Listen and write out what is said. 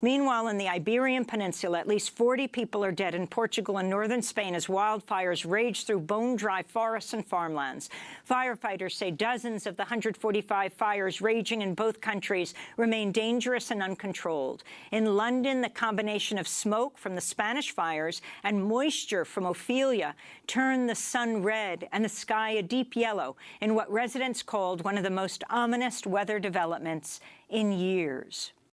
Meanwhile, in the Iberian Peninsula, at least 40 people are dead in Portugal and northern Spain as wildfires rage through bone-dry forests and farmlands. Firefighters say dozens of the 145 fires raging in both countries remain dangerous and uncontrolled. In London, the combination of smoke from the Spanish fires and moisture from Ophelia turned the sun red and the sky a deep yellow in what residents called one of the most ominous weather developments in years.